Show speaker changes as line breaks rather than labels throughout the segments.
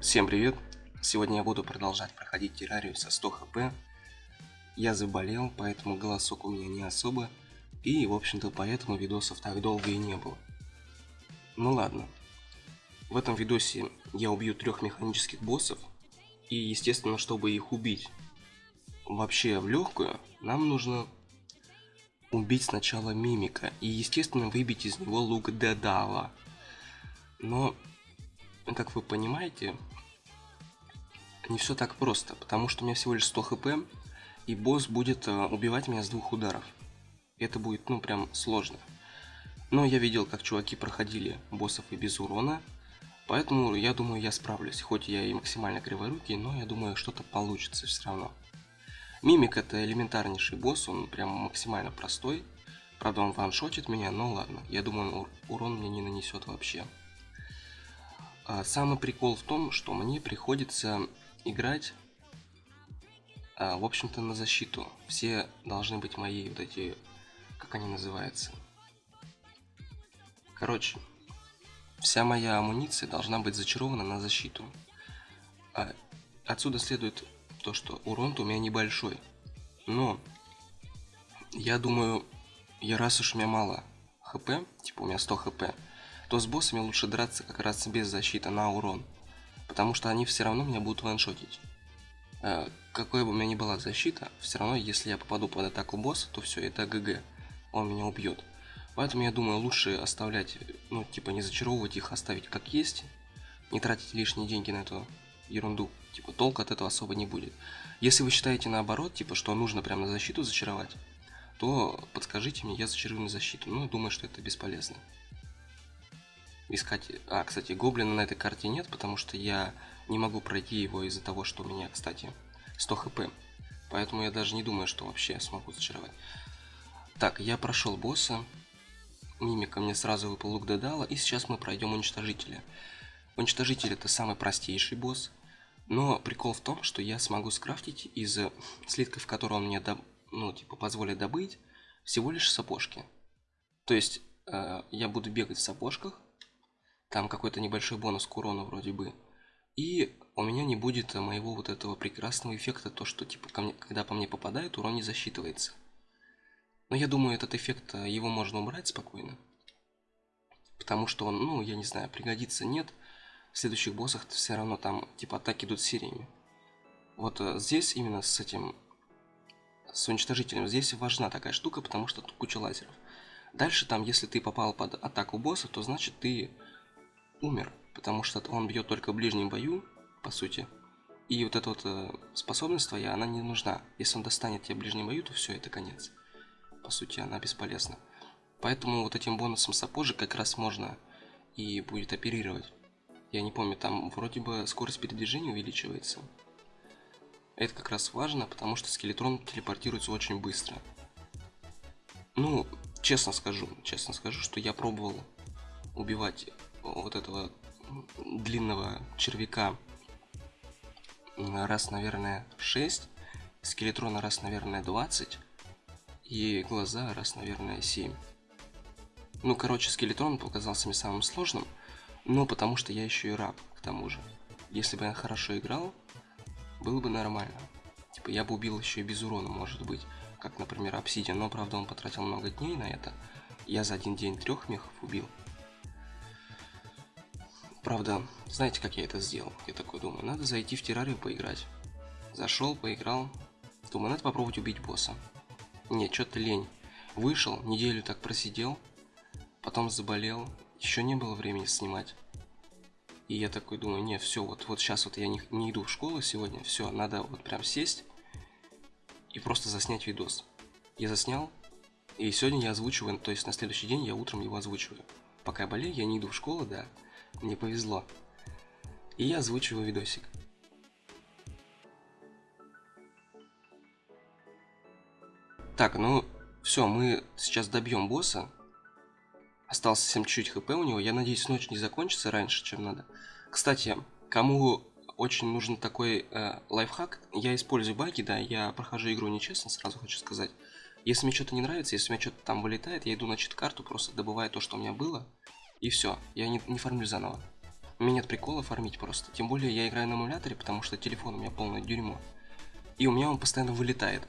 Всем привет! Сегодня я буду продолжать проходить террарию со 100 хп. Я заболел, поэтому голосок у меня не особо. И, в общем-то, поэтому видосов так долго и не было. Ну ладно. В этом видосе я убью трех механических боссов. И, естественно, чтобы их убить вообще в легкую, нам нужно убить сначала мимика. И, естественно, выбить из него лук Дедала. Но как вы понимаете, не все так просто, потому что у меня всего лишь 100 хп, и босс будет э, убивать меня с двух ударов. Это будет, ну, прям сложно. Но я видел, как чуваки проходили боссов и без урона, поэтому я думаю, я справлюсь. Хоть я и максимально криворукий, но я думаю, что-то получится все равно. Мимик это элементарнейший босс, он прям максимально простой. Правда, он ваншотит меня, но ладно. Я думаю, он урон мне не нанесет вообще. А, самый прикол в том, что мне приходится играть, а, в общем-то, на защиту. Все должны быть мои вот эти, как они называются. Короче, вся моя амуниция должна быть зачарована на защиту. А отсюда следует то, что урон у меня небольшой. Но, я думаю, я раз уж у меня мало хп, типа у меня 100 хп, то с боссами лучше драться как раз без защиты на урон. Потому что они все равно меня будут ваншотить. Э, какой бы у меня ни была защита, все равно, если я попаду под атаку босса, то все, это ГГ. Он меня убьет. Поэтому я думаю, лучше оставлять, ну, типа, не зачаровывать их, оставить как есть. Не тратить лишние деньги на эту ерунду. Типа, толка от этого особо не будет. Если вы считаете наоборот, типа, что нужно прямо на защиту зачаровать, то подскажите мне, я зачарую на защиту. Но думаю, что это бесполезно искать... А, кстати, гоблина на этой карте нет, потому что я не могу пройти его из-за того, что у меня, кстати, 100 хп. Поэтому я даже не думаю, что вообще смогу зачаровать. Так, я прошел босса. Мимика мне сразу выпал лук Дедала. И сейчас мы пройдем уничтожителя. Уничтожитель это самый простейший босс. Но прикол в том, что я смогу скрафтить из слитков, которые он мне, доб... ну, типа, позволит добыть, всего лишь сапожки. То есть, э, я буду бегать в сапожках, там какой-то небольшой бонус к урону вроде бы. И у меня не будет моего вот этого прекрасного эффекта, то что типа ко мне, когда по мне попадает, урон не засчитывается. Но я думаю, этот эффект, э, его можно убрать спокойно. Потому что он, ну, я не знаю, пригодится, нет. В следующих боссах все равно там, типа, атаки идут сериями. Вот э, здесь именно с этим, с уничтожителем, здесь важна такая штука, потому что тут куча лазеров. Дальше там, если ты попал под атаку босса, то значит ты умер, потому что он бьет только в ближнем бою, по сути. И вот эта вот э, способность твоя, она не нужна. Если он достанет тебя в ближнем бою, то все, это конец. По сути, она бесполезна. Поэтому вот этим бонусом сапожек как раз можно и будет оперировать. Я не помню, там вроде бы скорость передвижения увеличивается. Это как раз важно, потому что скелетрон телепортируется очень быстро. Ну, честно скажу, честно скажу, что я пробовал убивать вот этого длинного червяка раз, наверное, 6, скелетрона раз, наверное, 20 и глаза раз, наверное, 7. Ну, короче, скелетрон показался мне самым сложным, но потому что я еще и раб, к тому же. Если бы я хорошо играл, было бы нормально. Типа, я бы убил еще и без урона, может быть, как, например, Обсидиан, но, правда, он потратил много дней на это. Я за один день трех мехов убил. Правда, знаете, как я это сделал? Я такой думаю, надо зайти в террарию поиграть. Зашел, поиграл. Думаю, надо попробовать убить босса. Нет, что-то лень. Вышел, неделю так просидел, потом заболел, еще не было времени снимать. И я такой думаю, не, все, вот, вот сейчас вот я не, не иду в школу сегодня, все, надо вот прям сесть и просто заснять видос. Я заснял, и сегодня я озвучиваю, то есть на следующий день я утром его озвучиваю. Пока я болею, я не иду в школу, да, мне повезло. И я озвучиваю видосик. Так, ну все, мы сейчас добьем босса. Остался совсем чуть-чуть хп у него. Я надеюсь, ночь не закончится раньше, чем надо. Кстати, кому очень нужен такой э, лайфхак, я использую баги, да, я прохожу игру нечестно, сразу хочу сказать. Если мне что-то не нравится, если у меня что-то там вылетает, я иду на чит-карту, просто добываю то, что у меня было, и все, я не, не фармлю заново. У меня нет прикола фармить просто. Тем более я играю на эмуляторе, потому что телефон у меня полное дерьмо. И у меня он постоянно вылетает.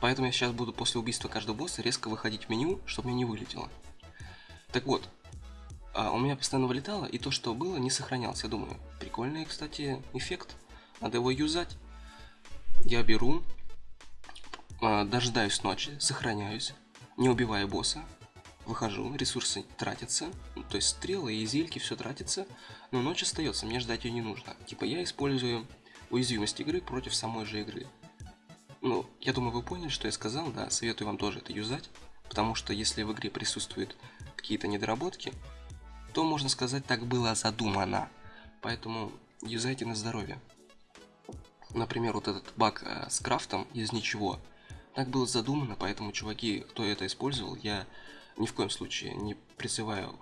Поэтому я сейчас буду после убийства каждого босса резко выходить в меню, чтобы мне не вылетело. Так вот, а у меня постоянно вылетало, и то, что было, не сохранялось. Я думаю, прикольный, кстати, эффект. Надо его юзать. Я беру, а, дожидаюсь ночи, сохраняюсь, не убивая босса, выхожу, ресурсы тратятся, ну, то есть стрелы и зельки, все тратится, но ночь остается, мне ждать ее не нужно. Типа я использую уязвимость игры против самой же игры. Ну, я думаю, вы поняли, что я сказал, да, советую вам тоже это юзать, потому что если в игре присутствуют какие-то недоработки, то, можно сказать, так было задумано. Поэтому юзайте на здоровье. Например, вот этот баг э, с крафтом из ничего. Так было задумано, поэтому, чуваки, кто это использовал, я ни в коем случае не призываю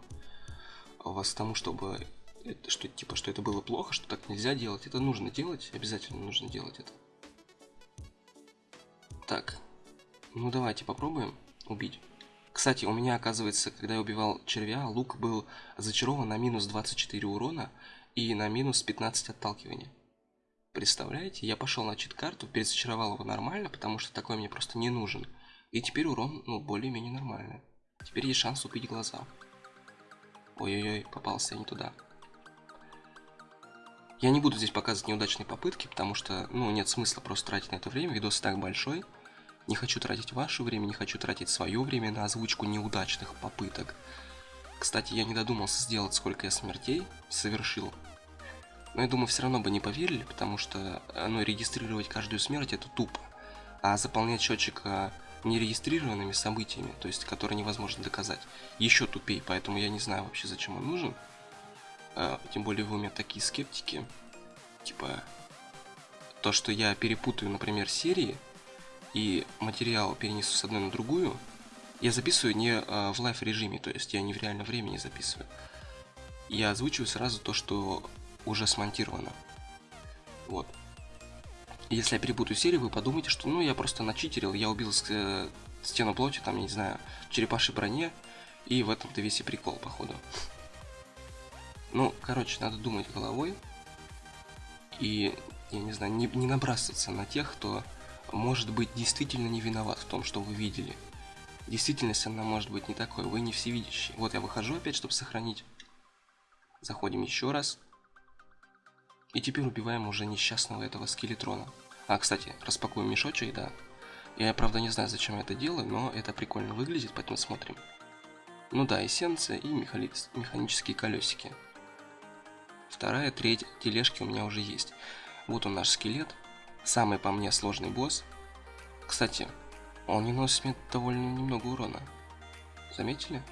вас к тому, чтобы это, что типа что это было плохо, что так нельзя делать. Это нужно делать, обязательно нужно делать это. Так, ну давайте попробуем убить. Кстати, у меня, оказывается, когда я убивал червя, лук был зачарован на минус 24 урона и на минус 15 отталкивания. Представляете, я пошел на чит-карту, перезачаровал его нормально, потому что такой мне просто не нужен. И теперь урон, ну, более-менее нормальный. Теперь есть шанс убить глаза. Ой-ой-ой, попался я не туда. Я не буду здесь показывать неудачные попытки, потому что, ну, нет смысла просто тратить на это время, видос так большой. Не хочу тратить ваше время, не хочу тратить свое время на озвучку неудачных попыток. Кстати, я не додумался сделать, сколько я смертей совершил. Но я думаю, все равно бы не поверили, потому что, ну, регистрировать каждую смерть это тупо. А заполнять счетчик а, нерегистрированными событиями, то есть которые невозможно доказать, еще тупее, поэтому я не знаю вообще, зачем он нужен. А, тем более вы у меня такие скептики. Типа, то, что я перепутаю, например, серии и материал перенесу с одной на другую, я записываю не а, в лайф режиме, то есть я не в реальном времени записываю. Я озвучиваю сразу то, что уже смонтировано. Вот. Если я перепутаю серию, вы подумайте, что ну я просто начитерил, я убил э, стену плоти, там, я не знаю, черепашей броне, и в этом-то весь и прикол, походу. Ну, короче, надо думать головой, и, я не знаю, не, не набрасываться на тех, кто, может быть, действительно не виноват в том, что вы видели. Действительность, она может быть не такой, вы не всевидящий. Вот я выхожу опять, чтобы сохранить. Заходим еще раз. И теперь убиваем уже несчастного этого скелетрона. А, кстати, распакуем мешочек, да. Я, правда, не знаю, зачем я это делаю, но это прикольно выглядит, поэтому смотрим. Ну да, эссенция и механи... механические колесики. Вторая, третья тележки у меня уже есть. Вот он наш скелет. Самый по мне сложный босс. Кстати, он не носит мне довольно немного урона. Заметили?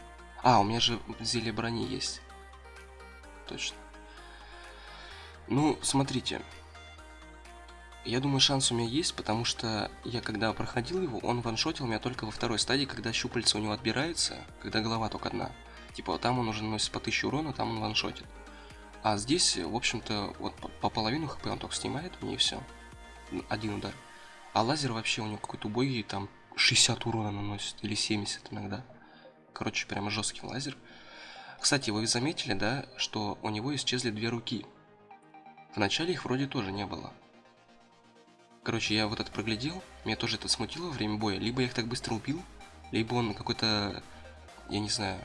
А, у меня же зелье брони есть. Точно. Ну, смотрите. Я думаю, шанс у меня есть, потому что я когда проходил его, он ваншотил меня только во второй стадии, когда щупальца у него отбираются, когда голова только одна. Типа, там он уже наносит по 1000 урона, там он ваншотит. А здесь, в общем-то, вот по половину хп он только снимает мне все. Один удар. А лазер вообще у него какой-то убогий, там 60 урона наносит, или 70 иногда. Короче, прямо жесткий лазер. Кстати, вы заметили, да, что у него исчезли две руки. Вначале их вроде тоже не было. Короче, я вот это проглядел, меня тоже это смутило во время боя. Либо я их так быстро убил, либо он какой-то, я не знаю,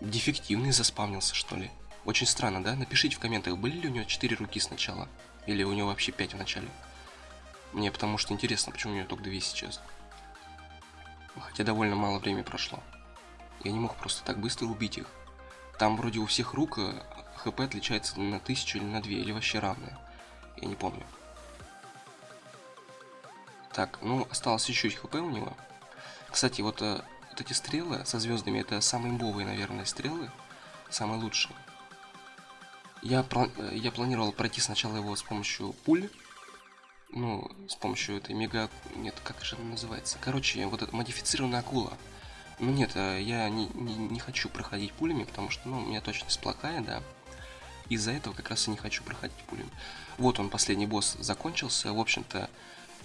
дефективный заспавнился, что ли. Очень странно, да? Напишите в комментах, были ли у него 4 руки сначала, или у него вообще 5 в начале. Мне потому что интересно, почему у него только 2 сейчас. Хотя довольно мало времени прошло. Я не мог просто так быстро убить их. Там вроде у всех рук э, хп отличается на 1000 или на 2, или вообще равные. Я не помню. Так, ну, осталось еще чуть хп у него. Кстати, вот, э, вот эти стрелы со звездами, это самые имбовые, наверное, стрелы. Самые лучшие. Я, э, я планировал пройти сначала его с помощью пуль. Ну, с помощью этой мега... Нет, как же она называется? Короче, вот эта модифицированная акула. Ну нет, э, я не, не, не хочу проходить пулями, потому что, ну, у меня точность плохая, да. Из-за этого как раз и не хочу проходить пулями. Вот он, последний босс закончился. В общем-то,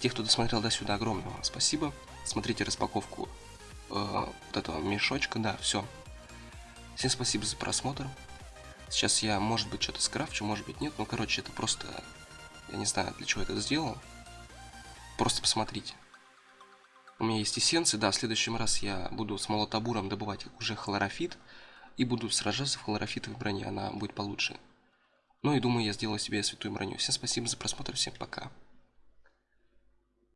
тех, кто досмотрел до сюда, огромное вам спасибо. Смотрите распаковку э, вот этого мешочка. Да, все. Всем спасибо за просмотр. Сейчас я, может быть, что-то скрафчу, может быть, нет. Ну, короче, это просто... Я не знаю, для чего это сделал. Просто посмотрите. У меня есть эссенции, да, в следующем раз я буду с молотобуром добывать уже хлорофит. И буду сражаться в хлорофитовой броне, она будет получше. Ну и думаю, я сделаю себе святую броню. Всем спасибо за просмотр, всем пока.